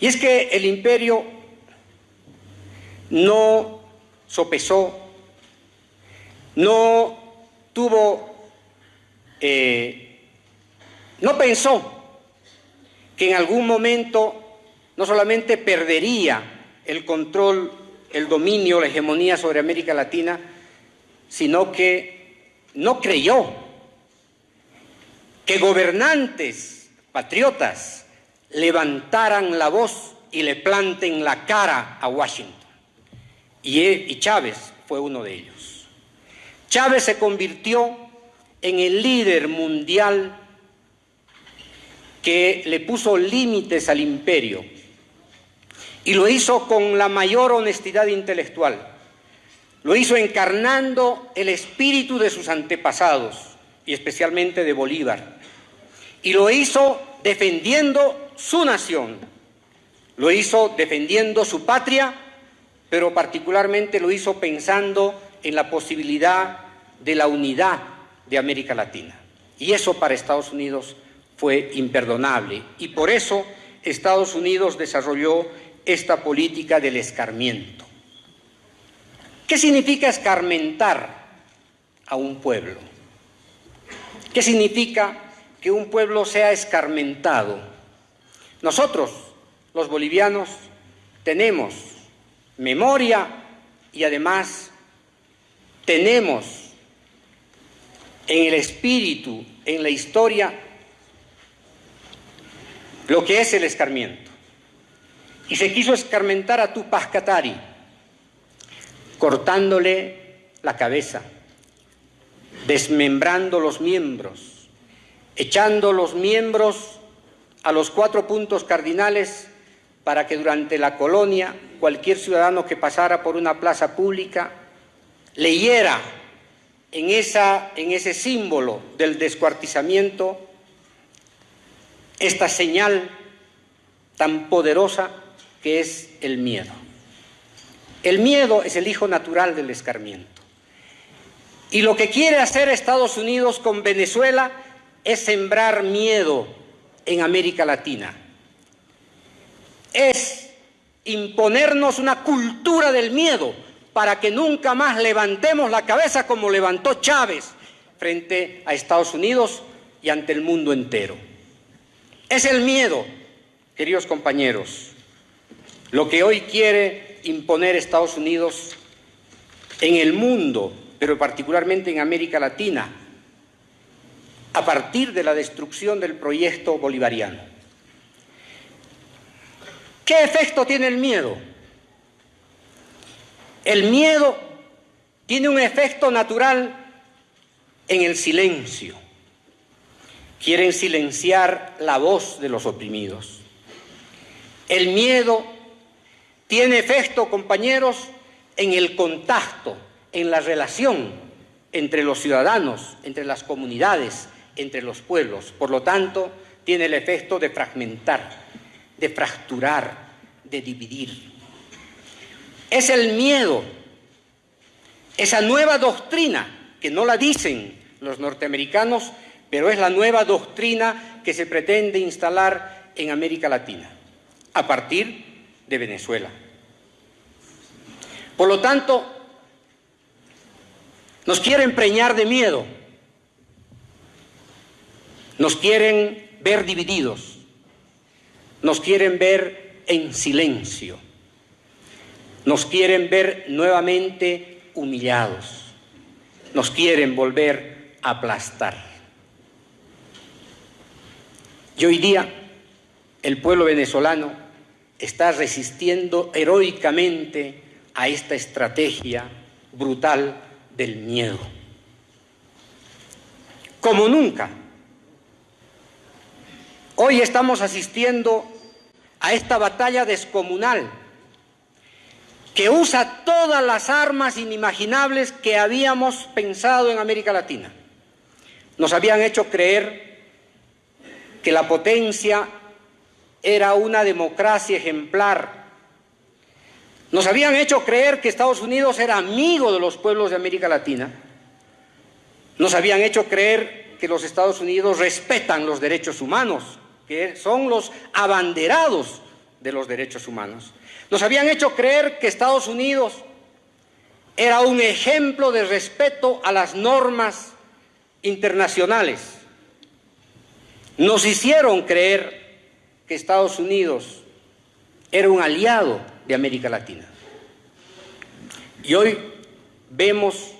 Y es que el imperio no sopesó, no tuvo, eh, no pensó que en algún momento no solamente perdería el control, el dominio, la hegemonía sobre América Latina, sino que no creyó que gobernantes patriotas levantaran la voz y le planten la cara a Washington. Y, Chávez fue uno de ellos. Chávez se convirtió en el líder mundial que le puso límites al imperio y lo hizo con la mayor honestidad intelectual. Lo hizo encarnando el espíritu de sus antepasados y especialmente de Bolívar. Y lo hizo defendiendo su nación. Lo hizo defendiendo su patria, pero particularmente lo hizo pensando en la posibilidad de la unidad de América Latina. Y eso para Estados Unidos fue imperdonable. Y por eso Estados Unidos desarrolló esta política del escarmiento. ¿Qué significa escarmentar a un pueblo? ¿Qué significa que un pueblo sea escarmentado? Nosotros, los bolivianos, tenemos memoria y además tenemos en el espíritu, en la historia, lo que es el escarmiento. Y se quiso escarmentar a Tupac Katari, cortándole la cabeza, desmembrando los miembros, echando los miembros a los cuatro puntos cardinales para que durante la colonia cualquier ciudadano que pasara por una plaza pública leyera en, esa, en ese símbolo del descuartizamiento esta señal tan poderosa que es el miedo. El miedo es el hijo natural del escarmiento. Y lo que quiere hacer Estados Unidos con Venezuela es sembrar miedo en América Latina. Es imponernos una cultura del miedo para que nunca más levantemos la cabeza como levantó Chávez frente a Estados Unidos y ante el mundo entero. Es el miedo, queridos compañeros, lo que hoy quiere imponer Estados Unidos en el mundo, pero particularmente en América Latina, a partir de la destrucción del proyecto bolivariano. ¿Qué efecto tiene el miedo? El miedo tiene un efecto natural en el silencio. Quieren silenciar la voz de los oprimidos. El miedo tiene efecto, compañeros, en el contacto, en la relación entre los ciudadanos, entre las comunidades, entre los pueblos. Por lo tanto, tiene el efecto de fragmentar, de fracturar, de dividir. Es el miedo, esa nueva doctrina, que no la dicen los norteamericanos, pero es la nueva doctrina que se pretende instalar en América Latina, a partir de Venezuela. Por lo tanto, nos quieren preñar de miedo, nos quieren ver divididos, nos quieren ver en silencio, nos quieren ver nuevamente humillados, nos quieren volver a aplastar. Y hoy día el pueblo venezolano está resistiendo heroicamente a esta estrategia brutal del miedo. Como nunca. Hoy estamos asistiendo a esta batalla descomunal que usa todas las armas inimaginables que habíamos pensado en América Latina. Nos habían hecho creer que la potencia era una democracia ejemplar. Nos habían hecho creer que Estados Unidos era amigo de los pueblos de América Latina. Nos habían hecho creer que los Estados Unidos respetan los derechos humanos, que son los abanderados de los derechos humanos. Nos habían hecho creer que Estados Unidos era un ejemplo de respeto a las normas internacionales. Nos hicieron creer que Estados Unidos era un aliado de América Latina. Y hoy vemos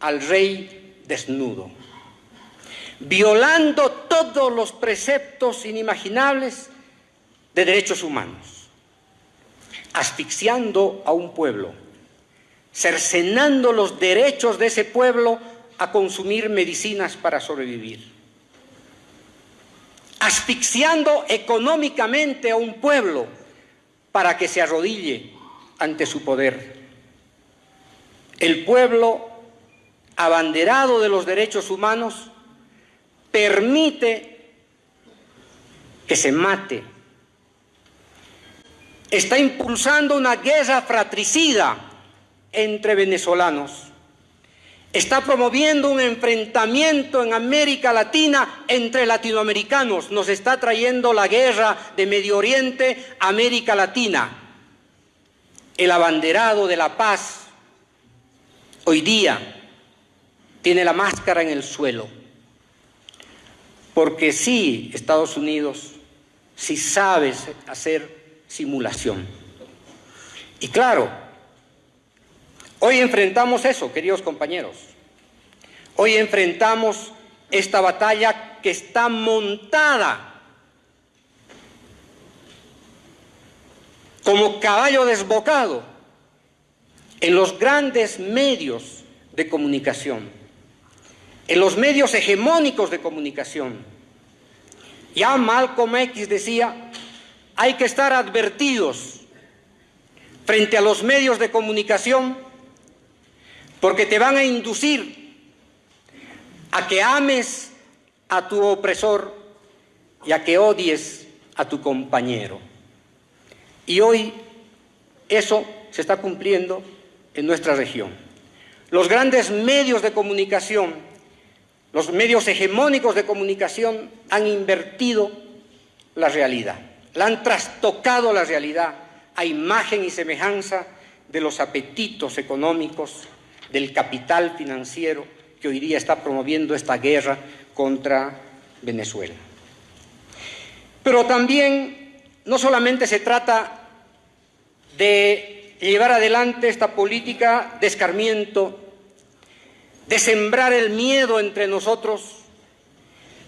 al rey desnudo, violando todos los preceptos inimaginables de derechos humanos, asfixiando a un pueblo, cercenando los derechos de ese pueblo a consumir medicinas para sobrevivir, asfixiando económicamente a un pueblo para que se arrodille ante su poder. El pueblo abanderado de los derechos humanos permite que se mate. Está impulsando una guerra fratricida entre venezolanos. Está promoviendo un enfrentamiento en América Latina entre latinoamericanos. Nos está trayendo la guerra de Medio Oriente a América Latina. El abanderado de la paz hoy día tiene la máscara en el suelo porque sí, Estados Unidos, sí sabe hacer simulación. Y claro, hoy enfrentamos eso, queridos compañeros. Hoy enfrentamos esta batalla que está montada como caballo desbocado en los grandes medios de comunicación en los medios hegemónicos de comunicación. Ya Malcolm X decía, hay que estar advertidos frente a los medios de comunicación porque te van a inducir a que ames a tu opresor y a que odies a tu compañero. Y hoy eso se está cumpliendo en nuestra región. Los grandes medios de comunicación los medios hegemónicos de comunicación han invertido la realidad, la han trastocado la realidad a imagen y semejanza de los apetitos económicos, del capital financiero que hoy día está promoviendo esta guerra contra Venezuela. Pero también no solamente se trata de llevar adelante esta política de escarmiento de sembrar el miedo entre nosotros,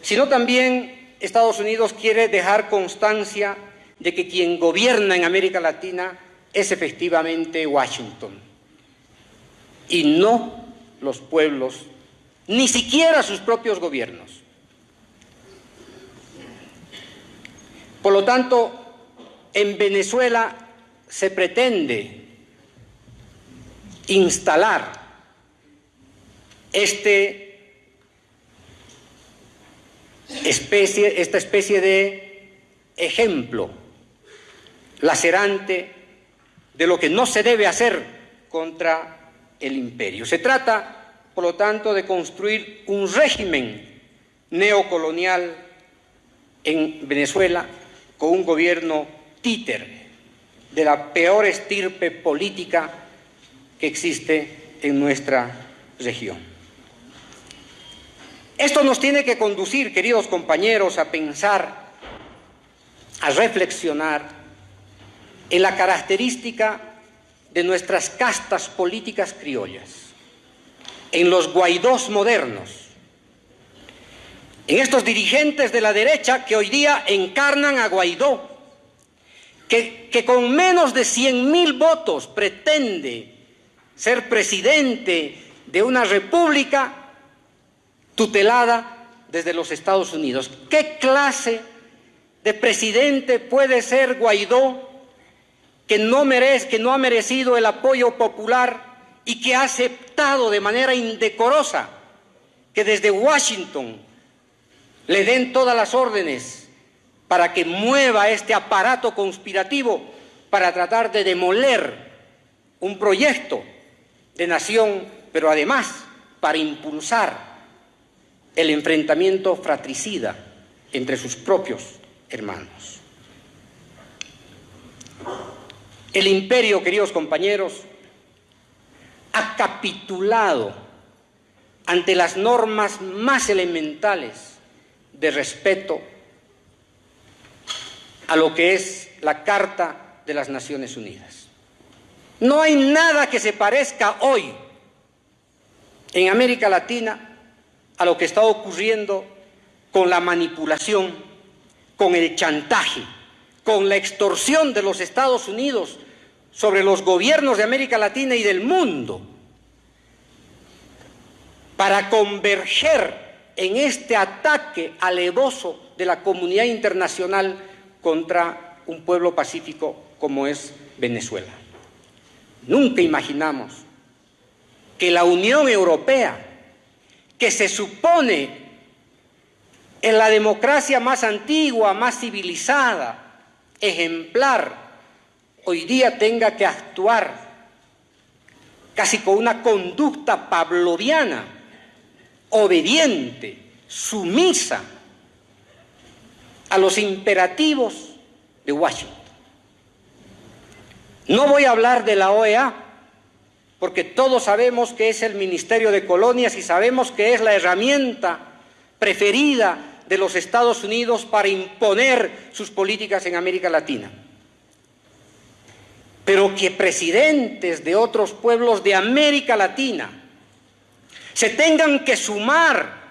sino también Estados Unidos quiere dejar constancia de que quien gobierna en América Latina es efectivamente Washington y no los pueblos, ni siquiera sus propios gobiernos. Por lo tanto, en Venezuela se pretende instalar este especie, esta especie de ejemplo lacerante de lo que no se debe hacer contra el imperio. Se trata, por lo tanto, de construir un régimen neocolonial en Venezuela con un gobierno títer de la peor estirpe política que existe en nuestra región. Esto nos tiene que conducir, queridos compañeros, a pensar, a reflexionar en la característica de nuestras castas políticas criollas, en los guaidós modernos, en estos dirigentes de la derecha que hoy día encarnan a Guaidó, que, con menos de 100 mil votos pretende ser presidente de una república tutelada desde los Estados Unidos. ¿Qué clase de presidente puede ser Guaidó que no, merece, que no ha merecido el apoyo popular y que ha aceptado de manera indecorosa que desde Washington le den todas las órdenes para que mueva este aparato conspirativo para tratar de demoler un proyecto de nación, pero además para impulsar el enfrentamiento fratricida entre sus propios hermanos. El imperio, queridos compañeros, ha capitulado ante las normas más elementales de respeto a lo que es la Carta de las Naciones Unidas. No hay nada que se parezca hoy en América Latina a lo que está ocurriendo con la manipulación, con el chantaje, con la extorsión de los Estados Unidos sobre los gobiernos de América Latina y del mundo para converger en este ataque alevoso de la comunidad internacional contra un pueblo pacífico como es Venezuela. Nunca imaginamos que la Unión Europea, que se supone en la democracia más antigua, más civilizada, ejemplar, hoy día tenga que actuar casi con una conducta pavloviana, obediente, sumisa a los imperativos de Washington. No voy a hablar de la OEA, porque todos sabemos que es el Ministerio de Colonias y sabemos que es la herramienta preferida de los Estados Unidos para imponer sus políticas en América Latina. Pero que presidentes de otros pueblos de América Latina se tengan que sumar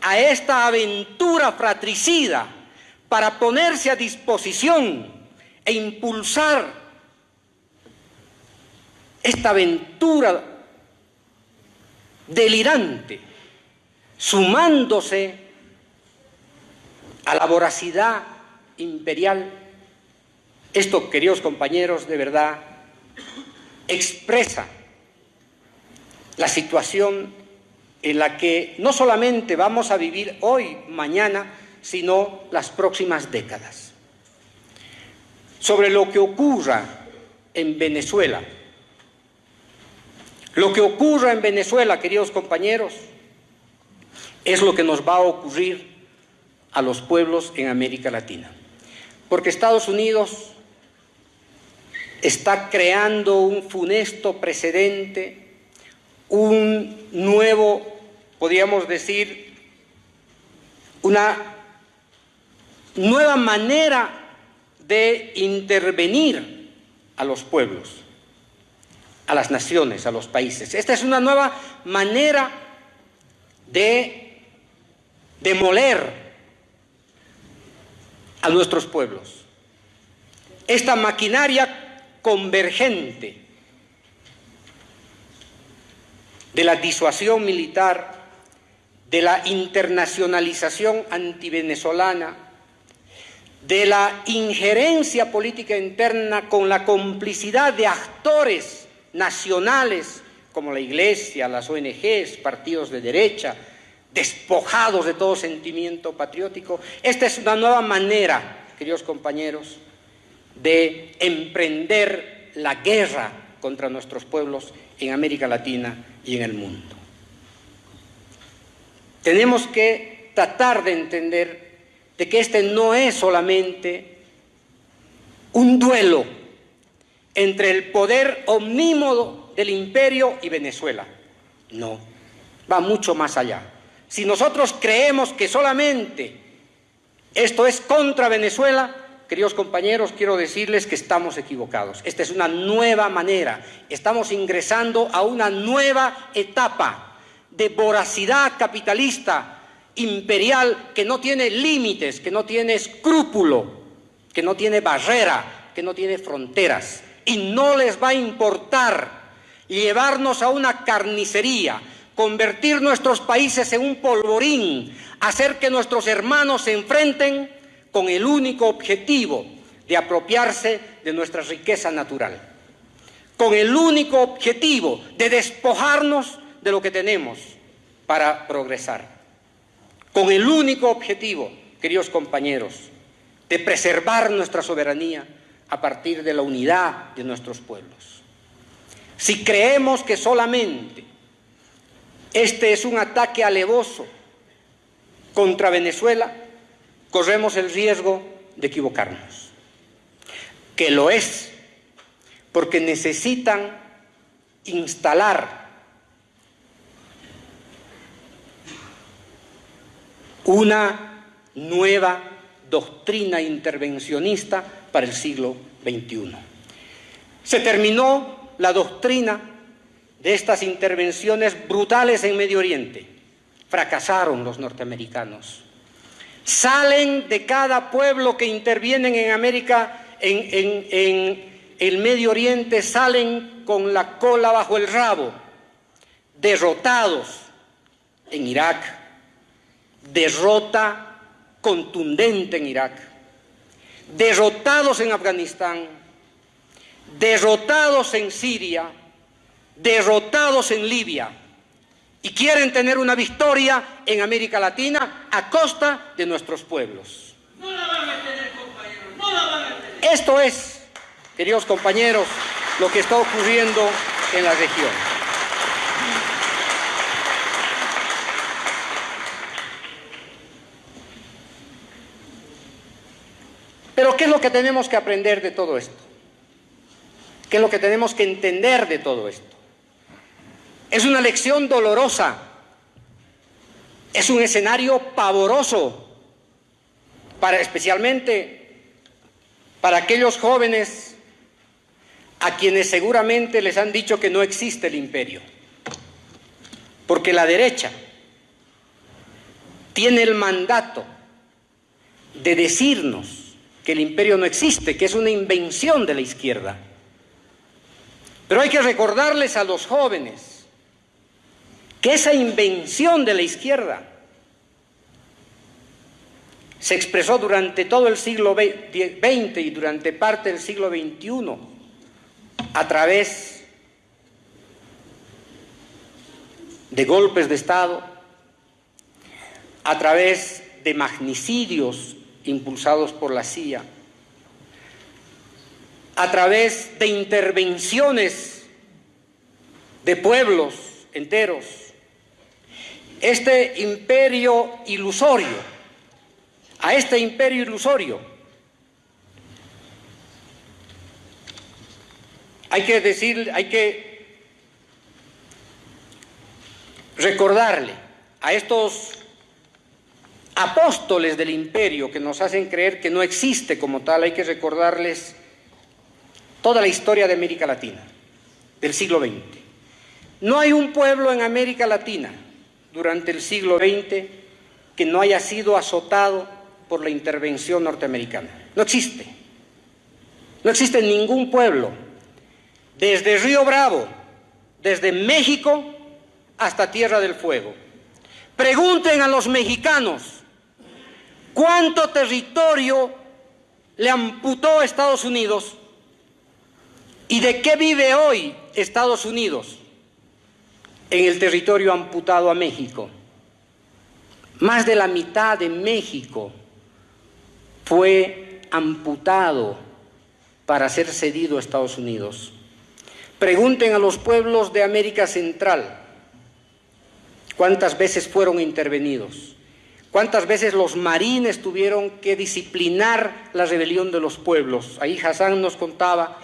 a esta aventura fratricida para ponerse a disposición e impulsar esta aventura delirante, sumándose a la voracidad imperial. Esto, queridos compañeros, de verdad expresa la situación en la que no solamente vamos a vivir hoy, mañana, sino las próximas décadas. Sobre lo que ocurra en Venezuela. Lo que ocurra en Venezuela, queridos compañeros, es lo que nos va a ocurrir a los pueblos en América Latina. Porque Estados Unidos está creando un funesto precedente un nuevo, podríamos decir, una nueva manera de intervenir a los pueblos, a las naciones, a los países. Esta es una nueva manera de demoler a nuestros pueblos. Esta maquinaria convergente de la disuasión militar, de la internacionalización antivenezolana, de la injerencia política interna con la complicidad de actores nacionales como la Iglesia, las ONGs, partidos de derecha, despojados de todo sentimiento patriótico. Esta es una nueva manera, queridos compañeros, de emprender la guerra contra nuestros pueblos en América Latina y en el mundo. Tenemos que tratar de entender de que este no es solamente un duelo entre el poder omnímodo del imperio y Venezuela. No, va mucho más allá. Si nosotros creemos que solamente esto es contra Venezuela, Queridos compañeros, quiero decirles que estamos equivocados. Esta es una nueva manera. Estamos ingresando a una nueva etapa de voracidad capitalista imperial que no tiene límites, que no tiene escrúpulo, que no tiene barrera, que no tiene fronteras. Y no les va a importar llevarnos a una carnicería, convertir nuestros países en un polvorín, hacer que nuestros hermanos se enfrenten con el único objetivo de apropiarse de nuestra riqueza natural, con el único objetivo de despojarnos de lo que tenemos para progresar, con el único objetivo, queridos compañeros, de preservar nuestra soberanía a partir de la unidad de nuestros pueblos. Si creemos que solamente este es un ataque alevoso contra Venezuela, corremos el riesgo de equivocarnos, que lo es, porque necesitan instalar una nueva doctrina intervencionista para el siglo XXI. Se terminó la doctrina de estas intervenciones brutales en Medio Oriente. Fracasaron los norteamericanos. Salen de cada pueblo que intervienen en América, en, en el Medio Oriente, salen con la cola bajo el rabo, derrotados en Irak, derrota contundente en Irak, derrotados en Afganistán, derrotados en Siria, derrotados en Libia y quieren tener una victoria en América Latina a costa de nuestros pueblos. No la van a tener, compañeros, no la van a tener. Esto es, queridos compañeros, lo que está ocurriendo en la región. Pero ¿qué es lo que tenemos que aprender de todo esto? ¿Qué es lo que tenemos que entender de todo esto? Es una lección dolorosa, es un escenario pavoroso, para, especialmente para aquellos jóvenes a quienes seguramente les han dicho que no existe el imperio, porque la derecha tiene el mandato de decirnos que el imperio no existe, que es una invención de la izquierda. Pero hay que recordarles a los jóvenes que esa invención de la izquierda se expresó durante todo el siglo XX y durante parte del siglo XXI a través de golpes de Estado, a través de magnicidios impulsados por la CIA, a través de intervenciones de pueblos enteros, este imperio ilusorio, a este imperio ilusorio, hay que decir, hay que recordarle a estos apóstoles del imperio que nos hacen creer que no existe como tal, hay que recordarles toda la historia de América Latina, del siglo XX. No hay un pueblo en América Latina durante el siglo XX que no haya sido azotado por la intervención norteamericana. No existe. No existe ningún pueblo, desde Río Bravo, desde México hasta Tierra del Fuego. Pregunten a los mexicanos ¿Cuánto territorio le amputó Estados Unidos? ¿Y de qué vive hoy Estados Unidos? En el territorio amputado a México. Más de la mitad de México fue amputado para ser cedido a Estados Unidos. Pregunten a los pueblos de América Central cuántas veces fueron intervenidos. ¿Cuántas veces los marines tuvieron que disciplinar la rebelión de los pueblos? Ahí Hassan nos contaba,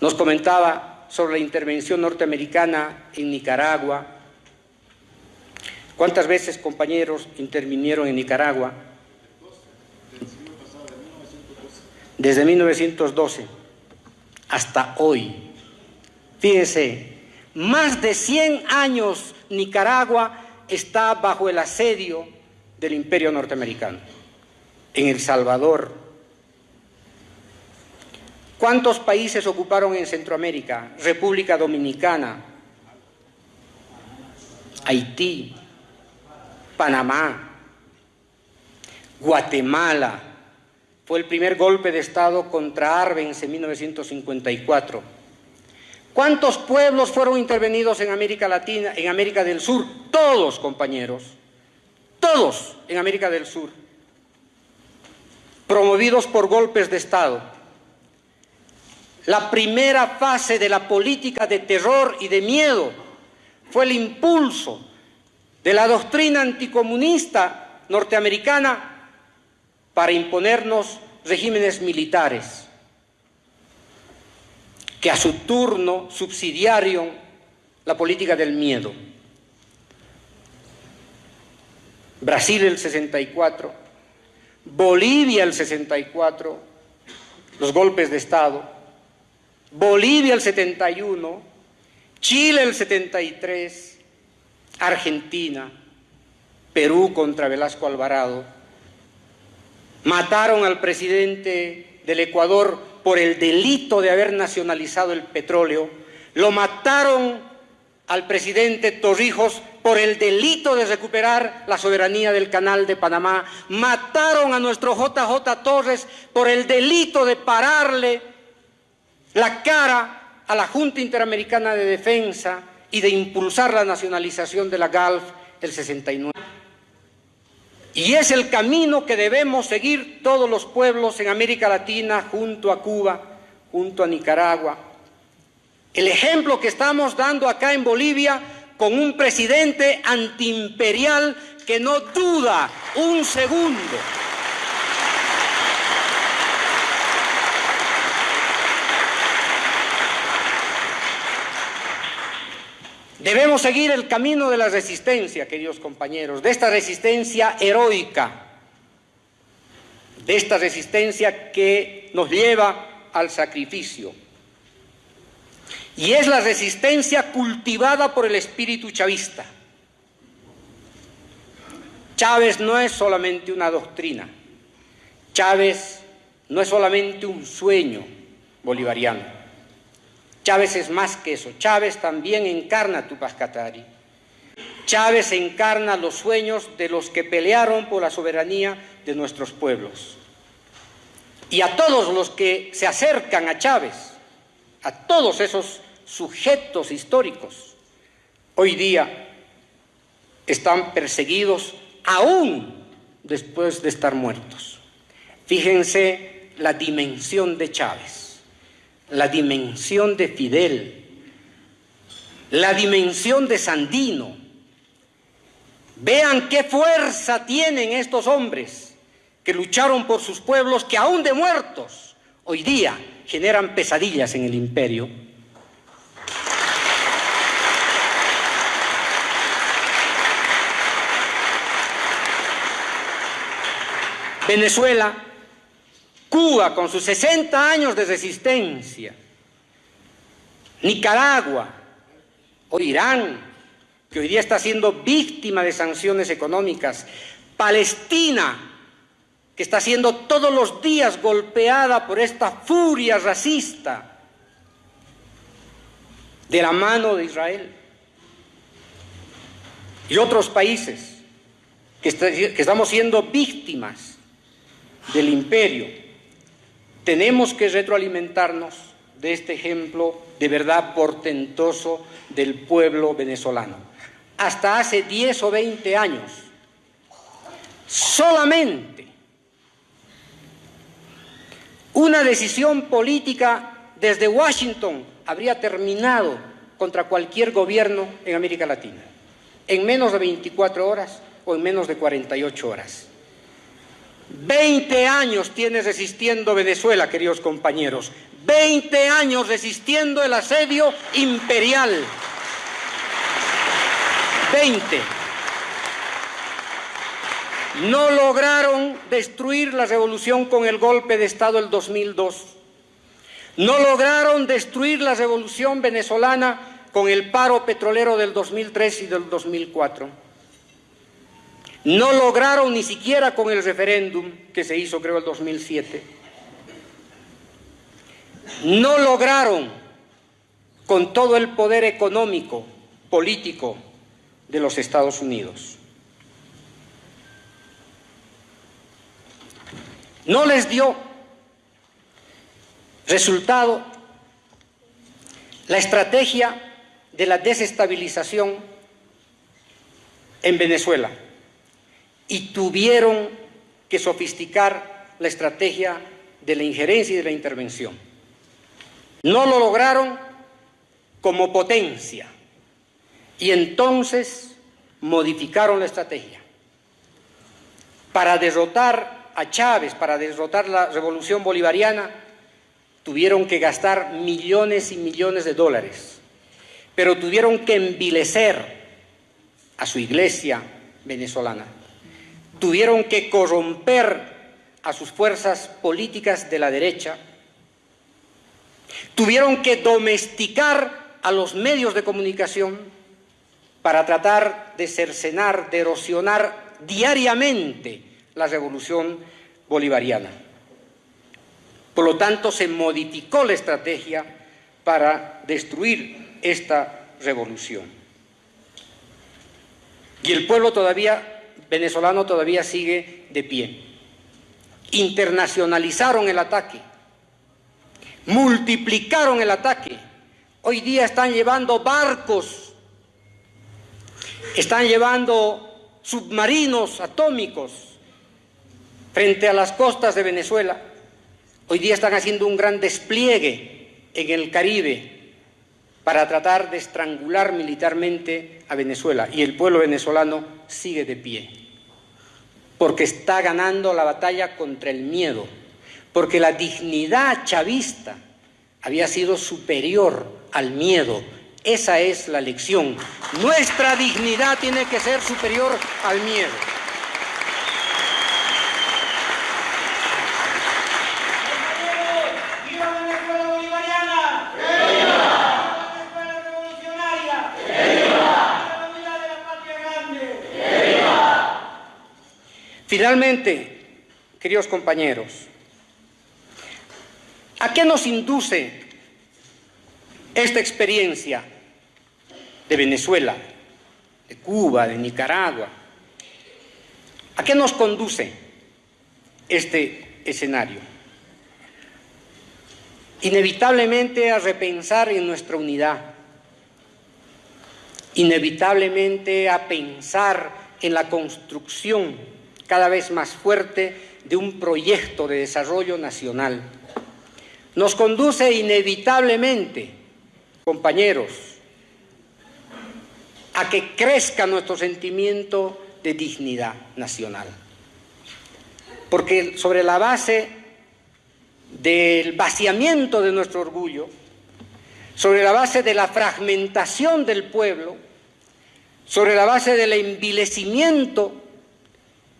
nos comentaba sobre la intervención norteamericana en Nicaragua. ¿Cuántas veces, compañeros, intervinieron en Nicaragua? Desde 1912 hasta hoy. Fíjense, más de 100 años Nicaragua está bajo el asedio del imperio norteamericano. En El Salvador. ¿Cuántos países ocuparon en Centroamérica? República Dominicana, Haití, Panamá, Guatemala. Fue el primer golpe de Estado contra Arbenz en 1954 ¿Cuántos pueblos fueron intervenidos en América Latina, en América del Sur? Todos, compañeros. Todos en América del Sur. Promovidos por golpes de Estado. La primera fase de la política de terror y de miedo fue el impulso de la doctrina anticomunista norteamericana para imponernos regímenes militares. Que a su turno subsidiaron la política del miedo. Brasil el 64, Bolivia el 64, los golpes de Estado, Bolivia el 71, Chile el 73, Argentina, Perú contra Velasco Alvarado, mataron al presidente del Ecuador por el delito de haber nacionalizado el petróleo, lo mataron al presidente Torrijos por el delito de recuperar la soberanía del canal de Panamá, mataron a nuestro JJ Torres por el delito de pararle la cara a la Junta Interamericana de Defensa y de impulsar la nacionalización de la GALF el 69. Y es el camino que debemos seguir todos los pueblos en América Latina, junto a Cuba, junto a Nicaragua. El ejemplo que estamos dando acá en Bolivia con un presidente antiimperial que no duda un segundo. Debemos seguir el camino de la resistencia, queridos compañeros, de esta resistencia heroica, de esta resistencia que nos lleva al sacrificio. Y es la resistencia cultivada por el espíritu chavista. Chávez no es solamente una doctrina, Chávez no es solamente un sueño bolivariano. Chávez es más que eso, Chávez también encarna Tupac Katari. Chávez encarna los sueños de los que pelearon por la soberanía de nuestros pueblos. Y a todos los que se acercan a Chávez, a todos esos sujetos históricos, hoy día están perseguidos aún después de estar muertos. Fíjense la dimensión de Chávez, la dimensión de Fidel, la dimensión de Sandino. Vean qué fuerza tienen estos hombres que lucharon por sus pueblos, que aún de muertos hoy día generan pesadillas en el imperio Venezuela, Cuba con sus 60 años de resistencia, Nicaragua o Irán, que hoy día está siendo víctima de sanciones económicas, Palestina, que está siendo todos los días golpeada por esta furia racista de la mano de Israel, y otros países que, que estamos siendo víctimas del imperio. Tenemos que retroalimentarnos de este ejemplo de verdad portentoso del pueblo venezolano. Hasta hace 10 o 20 años, solamente una decisión política desde Washington habría terminado contra cualquier gobierno en América Latina, en menos de 24 horas o en menos de 48 horas. 20 años tiene resistiendo Venezuela, queridos compañeros. 20 años resistiendo el asedio imperial. 20. No lograron destruir la revolución con el golpe de Estado del 2002. No lograron destruir la revolución venezolana con el paro petrolero del 2003 y del 2004 no lograron ni siquiera con el referéndum que se hizo, creo, el 2007. No lograron con todo el poder económico, político de los Estados Unidos. No les dio resultado la estrategia de la desestabilización en Venezuela y tuvieron que sofisticar la estrategia de la injerencia y de la intervención. No lo lograron como potencia y entonces modificaron la estrategia. Para derrotar a Chávez, para derrotar la revolución bolivariana, tuvieron que gastar millones y millones de dólares, pero tuvieron que envilecer a su iglesia venezolana, tuvieron que corromper a sus fuerzas políticas de la derecha, tuvieron que domesticar a los medios de comunicación para tratar de cercenar, de erosionar diariamente la revolución bolivariana. Por lo tanto, se modificó la estrategia para destruir esta revolución. Y el pueblo todavía, venezolano todavía sigue de pie. Internacionalizaron el ataque, multiplicaron el ataque. Hoy día están llevando barcos, están llevando submarinos atómicos frente a las costas de Venezuela. Hoy día están haciendo un gran despliegue en el Caribe para tratar de estrangular militarmente a Venezuela y el pueblo venezolano sigue de pie, porque está ganando la batalla contra el miedo, porque la dignidad chavista había sido superior al miedo. Esa es la lección. Nuestra dignidad tiene que ser superior al miedo. Finalmente, queridos compañeros, ¿a qué nos induce esta experiencia de Venezuela, de Cuba, de Nicaragua? ¿A qué nos conduce este escenario? Inevitablemente a repensar en nuestra unidad, inevitablemente a pensar en la construcción cada vez más fuerte de un proyecto de desarrollo nacional. Nos conduce inevitablemente, compañeros, a que crezca nuestro sentimiento de dignidad nacional. Porque sobre la base del vaciamiento de nuestro orgullo, sobre la base de la fragmentación del pueblo, sobre la base del envilecimiento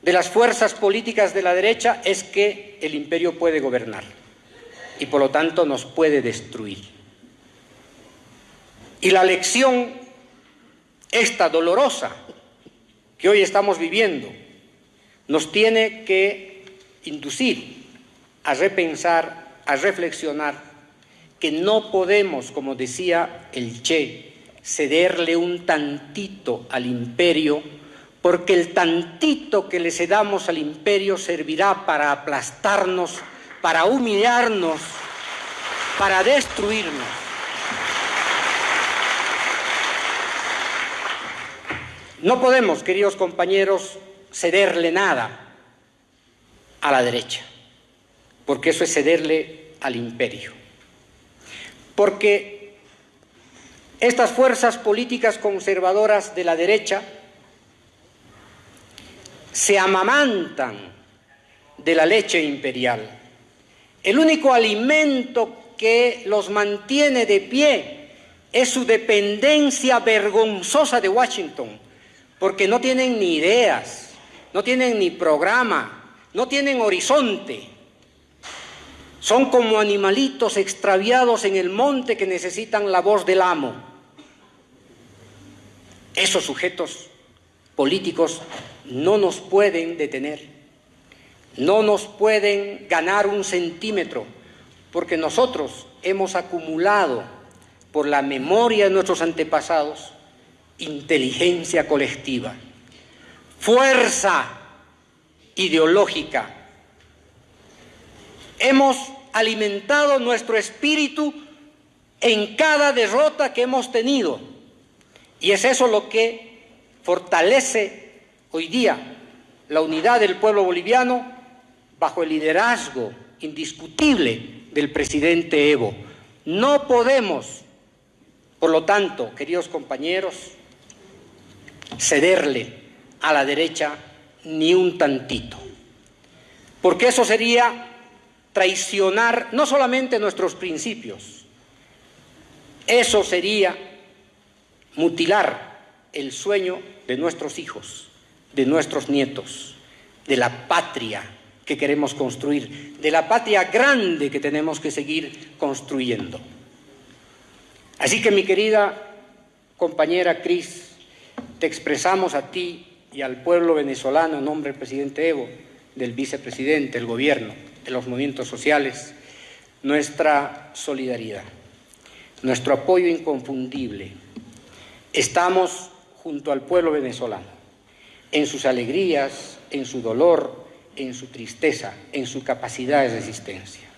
de las fuerzas políticas de la derecha es que el imperio puede gobernar y por lo tanto nos puede destruir. Y la lección, esta dolorosa que hoy estamos viviendo, nos tiene que inducir a repensar, a reflexionar que no podemos, como decía el Che, cederle un tantito al imperio porque el tantito que le cedamos al imperio servirá para aplastarnos, para humillarnos, para destruirnos. No podemos, queridos compañeros, cederle nada a la derecha, porque eso es cederle al imperio. Porque estas fuerzas políticas conservadoras de la derecha se amamantan de la leche imperial. El único alimento que los mantiene de pie es su dependencia vergonzosa de Washington, porque no tienen ni ideas, no tienen ni programa, no tienen horizonte. Son como animalitos extraviados en el monte que necesitan la voz del amo. Esos sujetos políticos no nos pueden detener, no nos pueden ganar un centímetro, porque nosotros hemos acumulado por la memoria de nuestros antepasados inteligencia colectiva, fuerza ideológica. Hemos alimentado nuestro espíritu en cada derrota que hemos tenido. Y es eso lo que fortalece hoy día la unidad del pueblo boliviano bajo el liderazgo indiscutible del presidente Evo. No podemos, por lo tanto, queridos compañeros, cederle a la derecha ni un tantito, porque eso sería traicionar no solamente nuestros principios, eso sería mutilar el sueño de nuestros hijos, de nuestros nietos, de la patria que queremos construir, de la patria grande que tenemos que seguir construyendo. Así que mi querida compañera Cris, te expresamos a ti y al pueblo venezolano en nombre del presidente Evo, del vicepresidente, el gobierno, de los movimientos sociales, nuestra solidaridad, nuestro apoyo inconfundible. Estamos junto al pueblo venezolano, en sus alegrías, en su dolor, en su tristeza, en su capacidad de resistencia.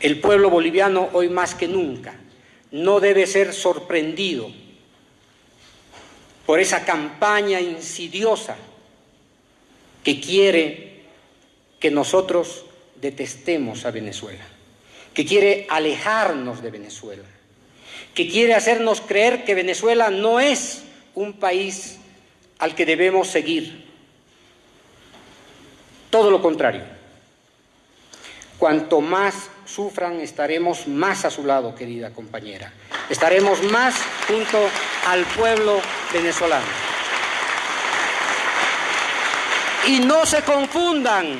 El pueblo boliviano hoy más que nunca no debe ser sorprendido por esa campaña insidiosa que quiere que nosotros detestemos a Venezuela, que quiere alejarnos de Venezuela, que quiere hacernos creer que Venezuela no es un país al que debemos seguir. Todo lo contrario. Cuanto más sufran, estaremos más a su lado, querida compañera. Estaremos más junto al pueblo venezolano. Y no se confundan,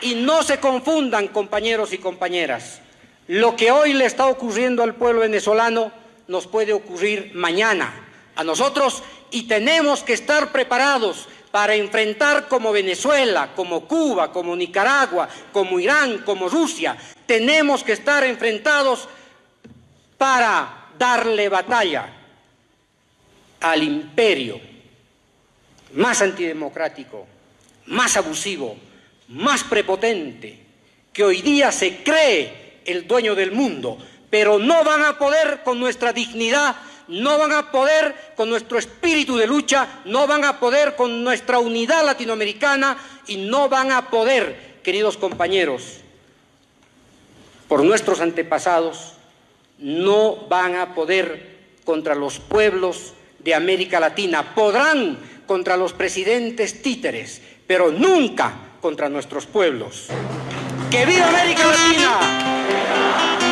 y no se confundan, compañeros y compañeras. Lo que hoy le está ocurriendo al pueblo venezolano nos puede ocurrir mañana a nosotros y tenemos que estar preparados para enfrentar como Venezuela, como Cuba, como Nicaragua, como Irán, como Rusia. Tenemos que estar enfrentados para darle batalla al imperio más antidemocrático, más abusivo, más prepotente, que hoy día se cree el dueño del mundo, pero no van a poder con nuestra dignidad no van a poder con nuestro espíritu de lucha, no van a poder con nuestra unidad latinoamericana y no van a poder, queridos compañeros, por nuestros antepasados, no van a poder contra los pueblos de América Latina. Podrán contra los presidentes títeres, pero nunca contra nuestros pueblos. ¡Que viva América Latina!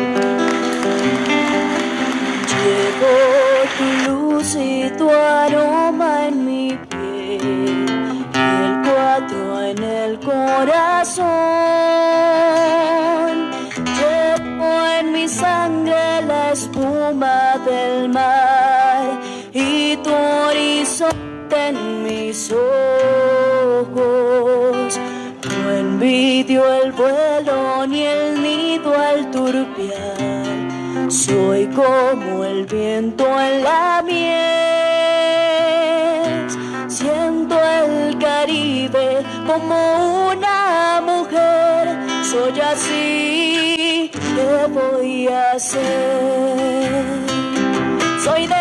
Soy como el viento en la miel. Siento el Caribe como una mujer. Soy así, ¿qué voy a hacer? Soy desierto,